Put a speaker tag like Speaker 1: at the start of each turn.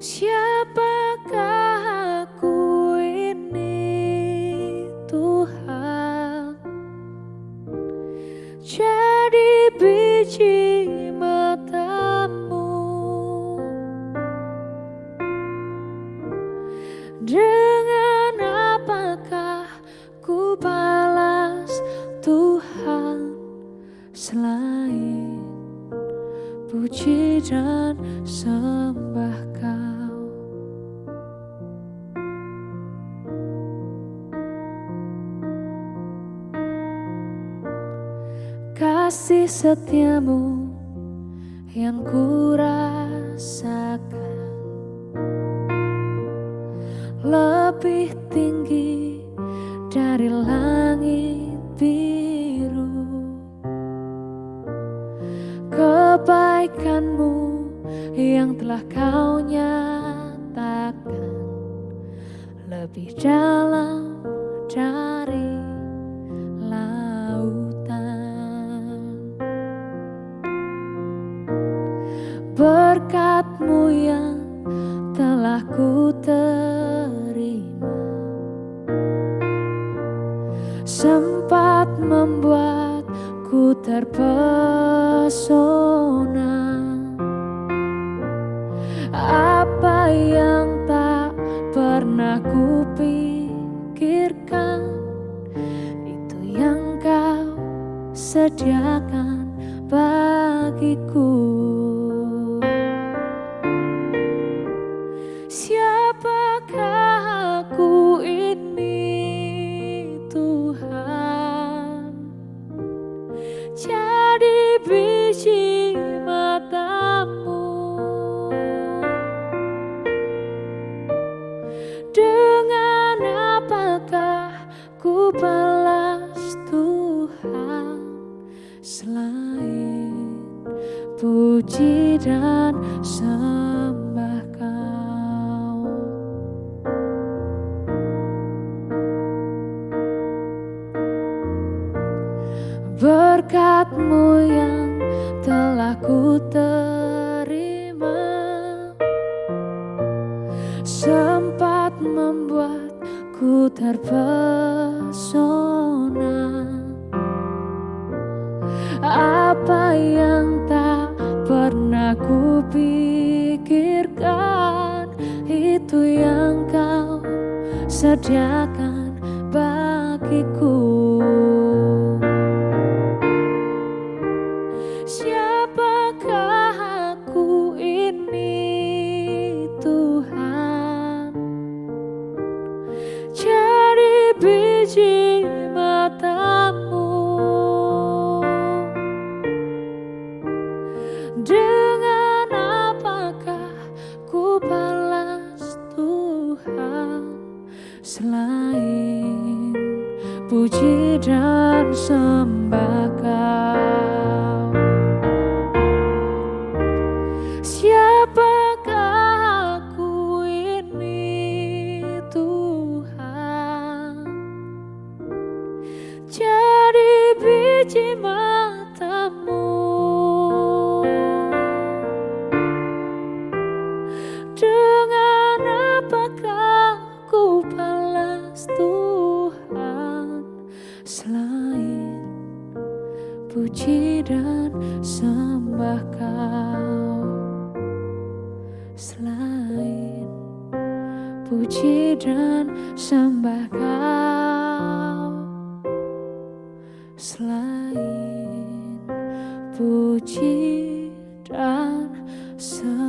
Speaker 1: Siapakah aku ini Tuhan? Jadi biji matamu. Dengan apakah ku balas Tuhan? Selain puji dan sembah kasih setiamu yang ku rasakan lebih tinggi dari langit biru. Kebaikanmu yang telah kau nyatakan. Lebih dalam dari berkatmu yang telah ku terima. Sempat membuatku terpesona. Apa yang tak pernah ku pikirkan itu yang kau sediakan bagiku balas Tuhan selain puji dan sembah kau. Berkatmu yang telah ku terima sempat membuatku terpesona apa yang tak pernah ku pikirkan itu yang kau sediakan Selain puji dan sembah kau. Siapakah aku ini Tuhan? Jadi biji matamu puji dan sembah kau. Selain puji dan sembah kau. Selain puji dan sembah